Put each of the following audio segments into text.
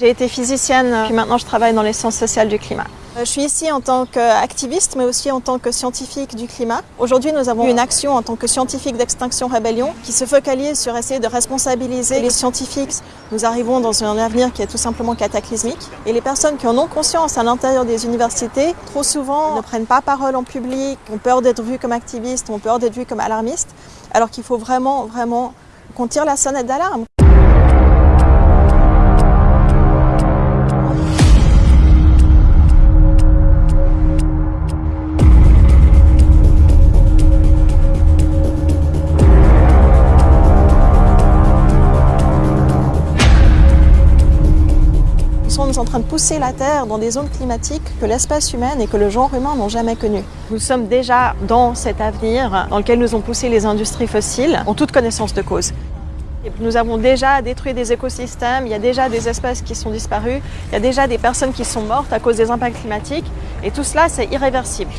J'ai été physicienne, puis maintenant je travaille dans les sciences sociales du climat. Euh, je suis ici en tant qu'activiste, mais aussi en tant que scientifique du climat. Aujourd'hui, nous avons une action en tant que scientifique d'Extinction Rébellion qui se focalise sur essayer de responsabiliser les scientifiques. Nous arrivons dans un avenir qui est tout simplement cataclysmique. Et les personnes qui en ont conscience à l'intérieur des universités, trop souvent, ne prennent pas parole en public, ont peur d'être vues comme activistes, ont peur d'être vues comme alarmistes, alors qu'il faut vraiment, vraiment qu'on tire la sonnette d'alarme. Sommes en train de pousser la Terre dans des zones climatiques que l'espèce humaine et que le genre humain n'ont jamais connues. Nous sommes déjà dans cet avenir dans lequel nous ont poussé les industries fossiles en toute connaissance de cause. Nous avons déjà détruit des écosystèmes, il y a déjà des espèces qui sont disparues, il y a déjà des personnes qui sont mortes à cause des impacts climatiques et tout cela c'est irréversible.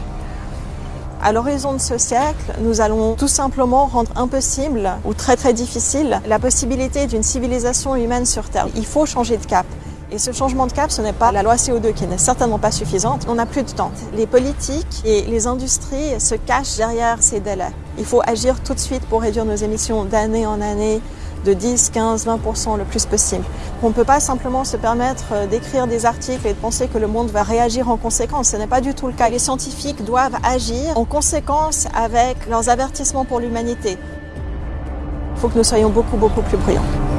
À l'horizon de ce siècle, nous allons tout simplement rendre impossible ou très très difficile la possibilité d'une civilisation humaine sur Terre. Il faut changer de cap. Et ce changement de cap, ce n'est pas la loi CO2 qui n'est certainement pas suffisante. On n'a plus de temps. Les politiques et les industries se cachent derrière ces délais. Il faut agir tout de suite pour réduire nos émissions d'année en année de 10, 15, 20% le plus possible. On ne peut pas simplement se permettre d'écrire des articles et de penser que le monde va réagir en conséquence. Ce n'est pas du tout le cas. Les scientifiques doivent agir en conséquence avec leurs avertissements pour l'humanité. Il faut que nous soyons beaucoup, beaucoup plus brillants.